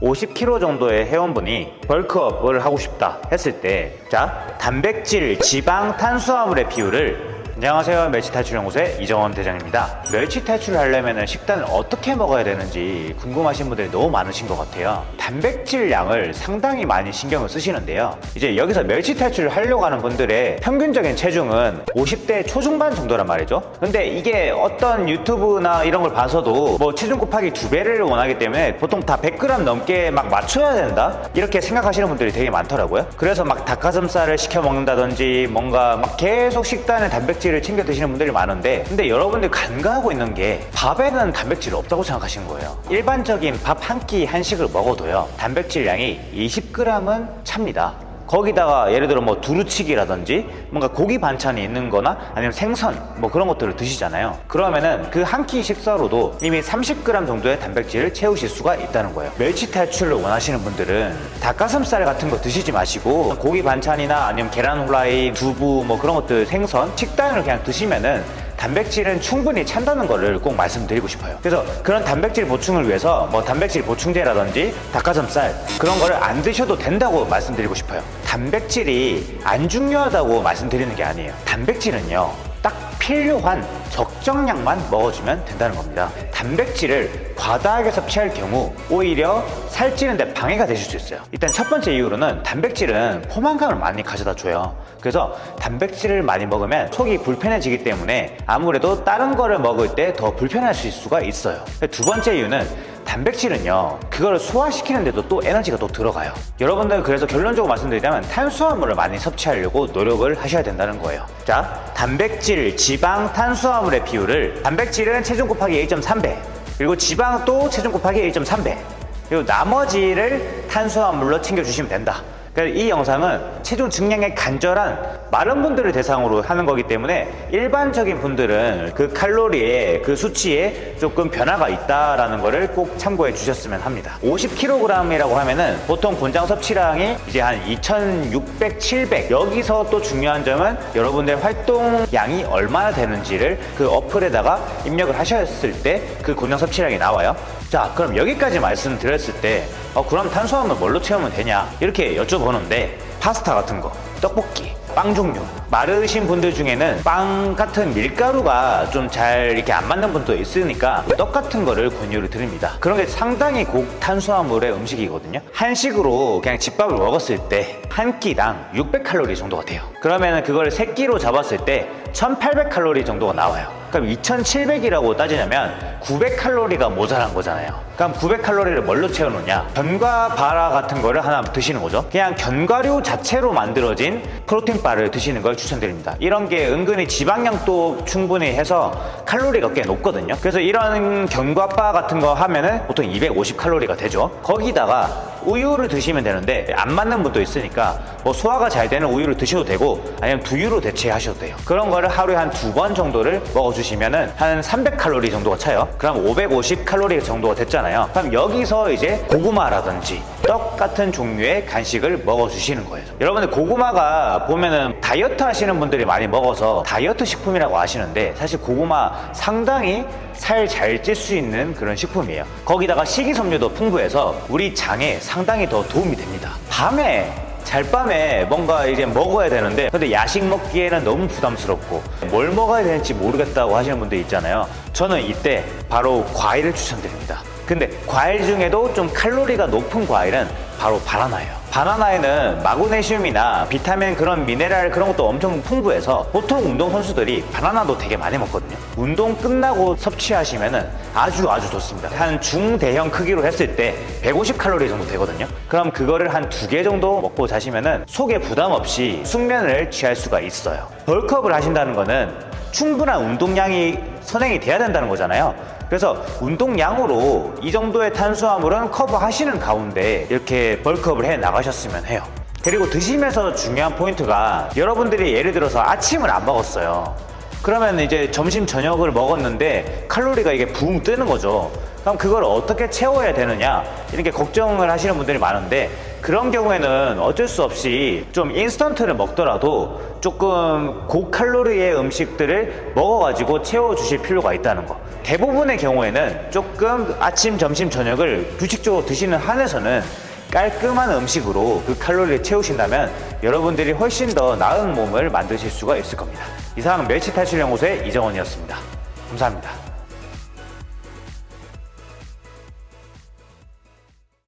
50kg 정도의 회원분이 벌크업을 하고 싶다 했을 때 자 단백질, 지방, 탄수화물의 비율을 안녕하세요. 멸치 탈출 연구소의 이정원 대장입니다. 멸치 탈출을 하려면 식단을 어떻게 먹어야 되는지 궁금하신 분들이 너무 많으신 것 같아요. 단백질 양을 상당히 많이 신경을 쓰시는데요. 이제 여기서 멸치 탈출을 하려고 하는 분들의 평균적인 체중은 50대 초중반 정도란 말이죠. 근데 이게 어떤 유튜브나 이런 걸 봐서도 뭐 체중 곱하기 두 배를 원하기 때문에 보통 다 100g 넘게 막 맞춰야 된다? 이렇게 생각하시는 분들이 되게 많더라고요. 그래서 막 닭가슴살을 시켜 먹는다든지 뭔가 막 계속 식단에 단백질 을 챙겨 드시는 분들이 많은데 근데 여러분들 간과하고 있는 게 밥에는 단백질이 없다고 생각하시는 거예요. 일반적인 밥 한 끼 한식을 먹어도요 단백질 양이 20g은 찹니다 거기다가 예를 들어 뭐 두루치기라든지 뭔가 고기 반찬이 있는 거나 아니면 생선 뭐 그런 것들을 드시잖아요. 그러면은 그 한 끼 식사로도 이미 30g 정도의 단백질을 채우실 수가 있다는 거예요. 멸치 탈출을 원하시는 분들은 닭가슴살 같은 거 드시지 마시고 고기 반찬이나 아니면 계란 후라이 두부 뭐 그런 것들 생선 식단을 그냥 드시면은 단백질은 충분히 찬다는 거를 꼭 말씀드리고 싶어요. 그래서 그런 단백질 보충을 위해서 뭐 단백질 보충제라든지 닭가슴살 그런 거를 안 드셔도 된다고 말씀드리고 싶어요. 단백질이 안 중요하다고 말씀드리는 게 아니에요. 단백질은요 딱 필요한 적정량만 먹어주면 된다는 겁니다. 단백질을 과다하게 섭취할 경우 오히려 살찌는 데 방해가 되실 수 있어요. 일단 첫 번째 이유로는 단백질은 포만감을 많이 가져다 줘요. 그래서 단백질을 많이 먹으면 속이 불편해지기 때문에 아무래도 다른 거를 먹을 때 더 불편하실 수가 있어요. 두 번째 이유는 단백질은요 그거를 소화시키는데도 또 에너지가 또 들어가요. 여러분들 그래서 결론적으로 말씀드리자면 탄수화물을 많이 섭취하려고 노력을 하셔야 된다는 거예요. 자 단백질, 지방, 탄수화물의 비율을 단백질은 체중 곱하기 1.3배 그리고 지방도 체중 곱하기 1.3배 그리고 나머지를 탄수화물로 챙겨주시면 된다 이 영상은 체중 증량에 간절한 마른 분들을 대상으로 하는 거기 때문에 일반적인 분들은 그 칼로리에 그 수치에 조금 변화가 있다라는 거를 꼭 참고해 주셨으면 합니다. 50kg이라고 하면은 보통 권장 섭취량이 이제 한 2600, 700 여기서 또 중요한 점은 여러분의 활동량이 얼마나 되는지를 그 어플에다가 입력을 하셨을 때 그 권장 섭취량이 나와요 자 그럼 여기까지 말씀드렸을 때 어, 그럼 탄수화물 뭘로 채우면 되냐? 이렇게 여쭤보는데 파스타 같은 거 떡볶이 빵 종류 마르신 분들 중에는 빵 같은 밀가루가 좀 잘 이렇게 안 맞는 분도 있으니까 떡 같은 거를 권유를 드립니다. 그런 게 상당히 고탄수화물의 음식이거든요. 한식으로 그냥 집밥을 먹었을 때 한 끼당 600칼로리 정도가 돼요. 그러면 그걸 세 끼로 잡았을 때 1800칼로리 정도가 나와요. 그럼 2700이라고 따지냐면 900칼로리가 모자란 거잖아요. 그럼 900칼로리를 뭘로 채우느냐? 견과 바라 같은 거를 하나 드시는 거죠. 그냥 견과류 자체로 만들어진 프로틴 바를 드시는 걸 추천드립니다. 이런 게 은근히 지방량도 충분히 해서 칼로리가 꽤 높거든요. 그래서 이런 견과바 같은 거 하면은 보통 250칼로리가 되죠. 거기다가 우유를 드시면 되는데 안 맞는 분도 있으니까 뭐 소화가 잘 되는 우유를 드셔도 되고 아니면 두유로 대체하셔도 돼요. 그런 거를 하루에 한 두 번 정도를 먹어주시면은 한 300칼로리 정도가 차요. 그럼 550칼로리 정도가 됐잖아요. 그럼 여기서 이제 고구마라든지 떡 같은 종류의 간식을 먹어주시는 거예요. 여러분들 고구마가 보면은 다이어트 하시는 분들이 많이 먹어서 다이어트 식품이라고 하시는데 사실 고구마 상당히 살 잘 찔 수 있는 그런 식품이에요. 거기다가 식이섬유도 풍부해서 우리 장에 상당히 더 도움이 됩니다. 밤에 잘밤에 뭔가 이제 먹어야 되는데 근데 야식 먹기에는 너무 부담스럽고 뭘 먹어야 되는지 모르겠다고 하시는 분들 있잖아요. 저는 이때 바로 과일을 추천드립니다. 근데 과일 중에도 좀 칼로리가 높은 과일은 바로 바나나예요. 바나나에는 마그네슘이나 비타민 그런 미네랄 그런 것도 엄청 풍부해서 보통 운동선수들이 바나나도 되게 많이 먹거든요 운동 끝나고 섭취하시면 아주 아주 좋습니다. 한 중대형 크기로 했을 때 150칼로리 정도 되거든요. 그럼 그거를 한 두 개 정도 먹고 자시면 속에 부담 없이 숙면을 취할 수가 있어요. 벌크업을 하신다는 거는 충분한 운동량이 선행이 돼야 된다는 거잖아요. 그래서 운동량으로 이 정도의 탄수화물은 커버하시는 가운데 이렇게 벌크업을 해 나가셨으면 해요. 그리고 드시면서 중요한 포인트가 여러분들이 예를 들어서 아침을 안 먹었어요 그러면 이제 점심 저녁을 먹었는데 칼로리가 이게 붕 뜨는 거죠 그럼 그걸 어떻게 채워야 되느냐 이렇게 걱정을 하시는 분들이 많은데 그런 경우에는 어쩔 수 없이 좀 인스턴트를 먹더라도 조금 고칼로리의 음식들을 먹어가지고 채워주실 필요가 있다는 거. 대부분의 경우에는 조금 아침, 점심, 저녁을 규칙적으로 드시는 한에서는 깔끔한 음식으로 그 칼로리를 채우신다면 여러분들이 훨씬 더 나은 몸을 만드실 수가 있을 겁니다. 이상 멸치 탈출 연구소의 이정원이었습니다. 감사합니다.